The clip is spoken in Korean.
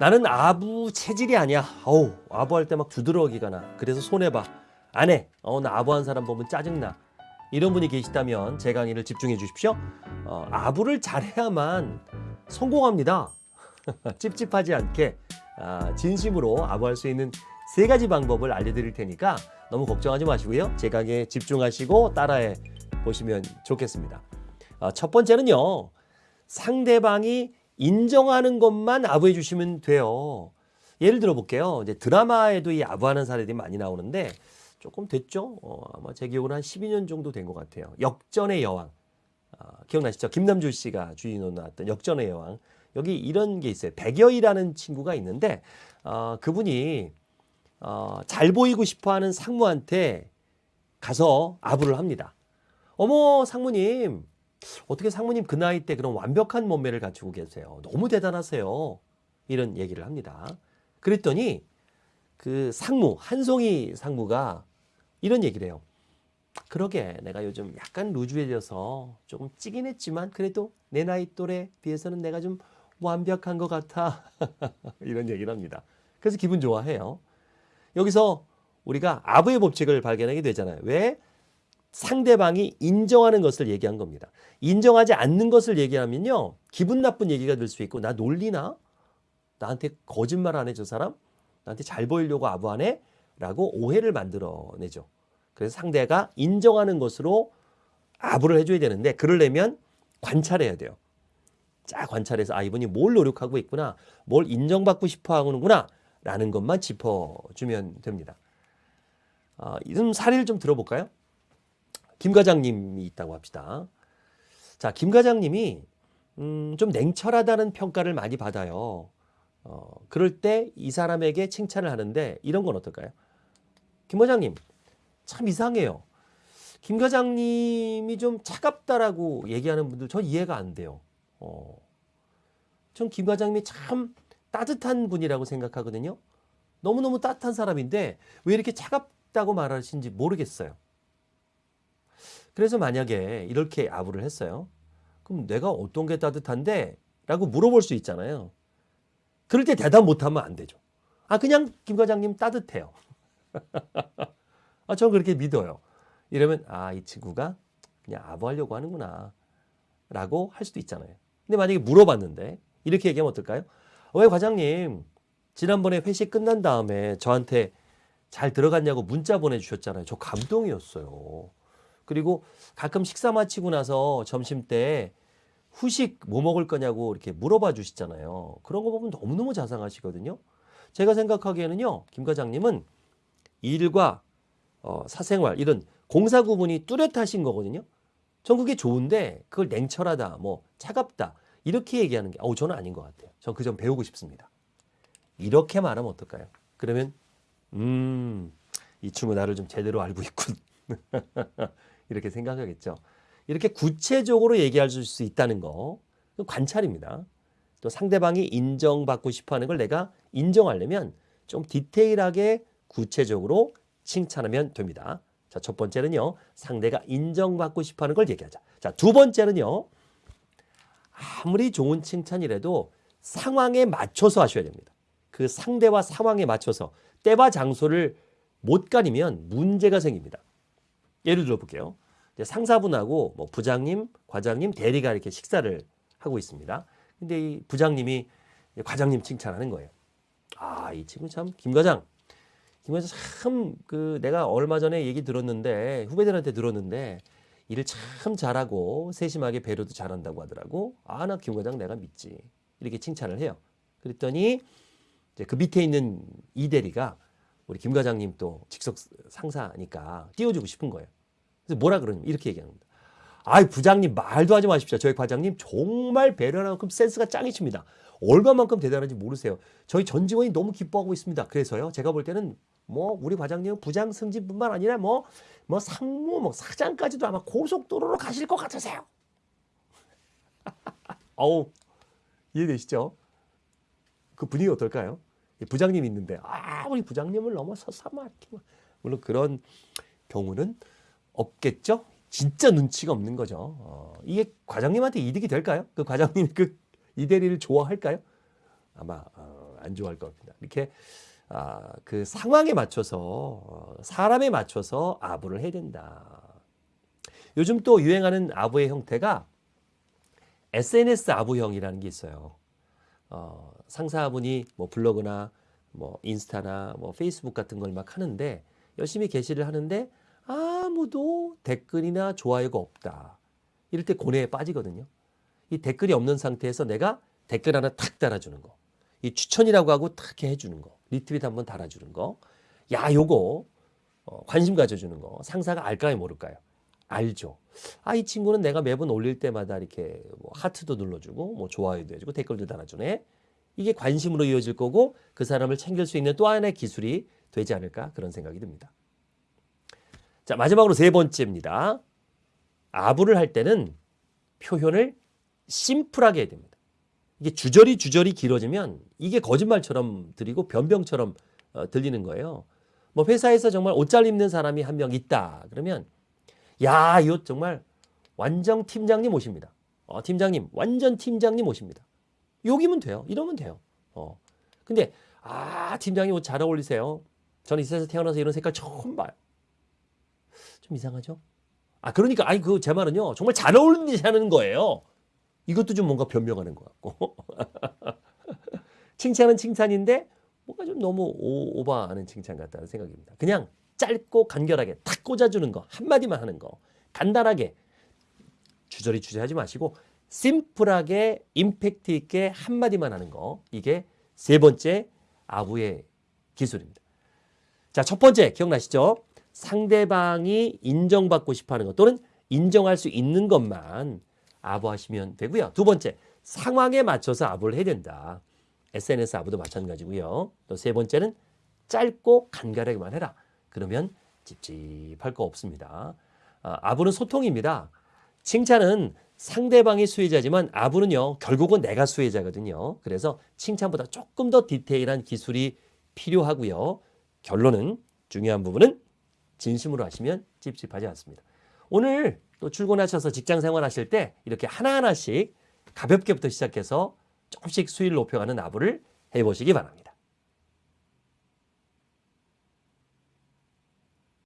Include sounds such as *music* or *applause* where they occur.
나는 아부 체질이 아니야. 어우, 아부할 때 막 두드러기가 나. 그래서 손해봐. 안 해. 어, 나 아부한 사람 보면 짜증나. 이런 분이 계시다면 제 강의를 집중해 주십시오. 어, 아부를 잘해야만 성공합니다. *laughs* 찝찝하지 않게 아, 진심으로 아부할 수 있는 세 가지 방법을 알려드릴 테니까 너무 걱정하지 마시고요. 제 강의에 집중하시고 따라해 보시면 좋겠습니다. 아, 첫 번째는요. 상대방이 인정하는 것만 아부해 주시면 돼요. 예를 들어 볼게요. 이제 드라마에도 이 아부하는 사례들이 많이 나오는데 조금 됐죠? 어, 아마 제 기억으로 한 12년 정도 된 것 같아요. 역전의 여왕. 아, 기억나시죠? 김남주 씨가 주인으로 나왔던 역전의 여왕. 여기 이런 게 있어요. 백여이라는 친구가 있는데 어, 그분이 어, 잘 보이고 싶어하는 상무한테 가서 아부를 합니다. 어머 상무님 어떻게 상무님 그 나이 때 그런 완벽한 몸매를 갖추고 계세요. 너무 대단하세요. 이런 얘기를 합니다. 그랬더니 그 상무 한송이 상무가 이런 얘기를 해요. 그러게 내가 요즘 약간 루즈해져서 조금 찌긴 했지만 그래도 내 나이 또래 비해서는 내가 좀 완벽한 것 같아. *laughs* 이런 얘기를 합니다. 그래서 기분 좋아해요. 여기서 우리가 아부의 법칙을 발견하게 되잖아요. 왜? 상대방이 인정하는 것을 얘기한 겁니다. 인정하지 않는 것을 얘기하면요. 기분 나쁜 얘기가 될 수 있고 나 놀리나? 나한테 거짓말 안 해 저 사람? 나한테 잘 보이려고 아부하네? 라고 오해를 만들어내죠. 그래서 상대가 인정하는 것으로 아부를 해줘야 되는데 그러려면 관찰해야 돼요. 자 관찰해서 아 이분이 뭘 노력하고 있구나 뭘 인정받고 싶어 하는구나 라는 것만 짚어주면 됩니다. 아, 이런 사례를 좀 들어볼까요? 김 과장님이 있다고 합시다. 자, 김 과장님이 음, 좀 냉철하다는 평가를 많이 받아요. 어, 그럴 때 이 사람에게 칭찬을 하는데 이런 건 어떨까요? 김 과장님, 참 이상해요. 김 과장님이 좀 차갑다라고 얘기하는 분들 전 이해가 안 돼요. 어, 전김 과장님이 참 따뜻한 분이라고 생각하거든요. 너무너무 따뜻한 사람인데 왜 이렇게 차갑다고 말하시는지 모르겠어요. 그래서 만약에 이렇게 아부를 했어요. 그럼 내가 어떤 게 따뜻한데? 라고 물어볼 수 있잖아요. 그럴 때 대답 못하면 안 되죠. 아, 그냥 김 과장님 따뜻해요. *laughs* 아, 저는 그렇게 믿어요. 이러면, 아, 이 친구가 그냥 아부하려고 하는구나. 라고 할 수도 있잖아요. 근데 만약에 물어봤는데, 이렇게 얘기하면 어떨까요? 왜 과장님, 지난번에 회식 끝난 다음에 저한테 잘 들어갔냐고 문자 보내주셨잖아요. 저 감동이었어요. 그리고 가끔 식사 마치고 나서 점심 때 후식 뭐 먹을 거냐고 이렇게 물어봐 주시잖아요. 그런 거 보면 너무너무 자상하시거든요. 제가 생각하기에는요, 김 과장님은 일과 어, 사생활, 이런 공사 구분이 뚜렷하신 거거든요. 전 그게 좋은데 그걸 냉철하다, 뭐 차갑다, 이렇게 얘기하는 게, 어, 저는 아닌 것 같아요. 전 그 점 배우고 싶습니다. 이렇게 말하면 어떨까요? 그러면, 음, 이 친구 나를 좀 제대로 알고 있군. *laughs* 이렇게 생각하겠죠. 이렇게 구체적으로 얘기할 수 있다는 거 관찰입니다. 또 상대방이 인정받고 싶어하는 걸 내가 인정하려면 좀 디테일하게 구체적으로 칭찬하면 됩니다. 자, 첫 번째는요. 상대가 인정받고 싶어하는 걸 얘기하자. 자, 두 번째는요. 아무리 좋은 칭찬이라도 상황에 맞춰서 하셔야 됩니다. 그 상대와 상황에 맞춰서 때와 장소를 못 가리면 문제가 생깁니다. 예를 들어 볼게요. 상사분하고 뭐 부장님, 과장님, 대리가 이렇게 식사를 하고 있습니다. 근데 이 부장님이 과장님 칭찬하는 거예요. 아, 이 친구 참, 김 과장. 김 과장 참, 그, 내가 얼마 전에 얘기 들었는데, 후배들한테 들었는데, 일을 참 잘하고, 세심하게 배려도 잘한다고 하더라고. 아, 나 김 과장 내가 믿지. 이렇게 칭찬을 해요. 그랬더니, 이제 그 밑에 있는 이 대리가 우리 김 과장님 또 직속 상사니까 띄워주고 싶은 거예요. 그래서 뭐라 그러냐면 이렇게 얘기합니다. 아이 부장님 말도 하지 마십시오. 저희 과장님 정말 배려하는 만큼 센스가 짱이십니다. 얼마만큼 대단한지 모르세요. 저희 전 직원이 너무 기뻐하고 있습니다. 그래서요. 제가 볼 때는 뭐 우리 과장님은 부장 승진뿐만 아니라 뭐뭐 뭐 상무 뭐 사장까지도 아마 고속도로로 가실 것 같으세요. *laughs* 어우 이해되시죠? 그 분위기 어떨까요? 부장님 있는데 아 우리 부장님을 이렇게 막 물론 그런 경우는 없겠죠. 진짜 눈치가 없는 거죠. 어, 이게 과장님한테 이득이 될까요? 그 과장님 그 이대리를 좋아할까요? 아마 어, 안 좋아할 것 같습니다. 이렇게 아, 그 상황에 맞춰서 어, 사람에 맞춰서 아부를 해야 된다. 요즘 또 유행하는 아부의 형태가 SNS 아부형이라는 게 있어요. 어, 상사분이 뭐 블로그나 뭐 인스타나 뭐 페이스북 같은 걸 막 하는데 열심히 게시를 하는데 아무도 댓글이나 좋아요가 없다. 이럴 때 고뇌에 빠지거든요. 이 댓글이 없는 상태에서 내가 댓글 하나 탁 달아주는 거. 이 추천이라고 하고 탁 해주는 거. 리트윗 한번 달아주는 거. 야, 요거 어, 관심 가져주는 거. 상사가 알까요, 모를까요? 알죠. 아, 이 친구는 내가 매번 올릴 때마다 이렇게 뭐 하트도 눌러주고, 뭐 좋아요도 해주고, 댓글도 달아주네. 이게 관심으로 이어질 거고, 그 사람을 챙길 수 있는 또 하나의 기술이 되지 않을까 그런 생각이 듭니다. 자, 마지막으로 세 번째입니다. 아부를 할 때는 표현을 심플하게 해야 됩니다. 이게 주저리 주저리 길어지면 이게 거짓말처럼 들리고 변병처럼 어, 들리는 거예요. 뭐 회사에서 정말 옷 잘 입는 사람이 한 명 있다. 그러면 야, 이거 정말 완전 팀장님 오십니다. 어, 팀장님, 완전 팀장님 오십니다. 여기면 돼요. 이러면 돼요. 어. 근데 아, 팀장님 옷 잘 어울리세요. 저는 이 세상에서 태어나서 이런 색깔 처음 봐요. 좀 이상하죠? 아, 그러니까 아니 그 제 말은요. 정말 잘 어울리시는 거예요. 이것도 좀 뭔가 변명하는 것 같고. *laughs* 칭찬은 칭찬인데 뭔가 좀 너무 오, 오버하는 칭찬 같다는 생각입니다. 그냥 짧고 간결하게 탁 꽂아주는 거 한마디만 하는 거 간단하게 주저리 주저하지 마시고 심플하게 임팩트 있게 한마디만 하는 거 이게 세 번째 아부의 기술입니다. 자, 첫 번째 기억나시죠? 상대방이 인정받고 싶어 하는 것 또는 인정할 수 있는 것만 아부하시면 되고요. 두 번째, 상황에 맞춰서 아부를 해야 된다. SNS 아부도 마찬가지고요. 또 세 번째는 짧고 간결하게만 해라. 그러면 찝찝할 거 없습니다. 아, 아부는 소통입니다. 칭찬은 상대방이 수혜자지만 아부는요 결국은 내가 수혜자거든요. 그래서 칭찬보다 조금 더 디테일한 기술이 필요하고요. 결론은 중요한 부분은 진심으로 하시면 찝찝하지 않습니다. 오늘 또 출근하셔서 직장 생활하실 때 이렇게 하나하나씩 가볍게부터 시작해서 조금씩 수위를 높여가는 아부를 해보시기 바랍니다.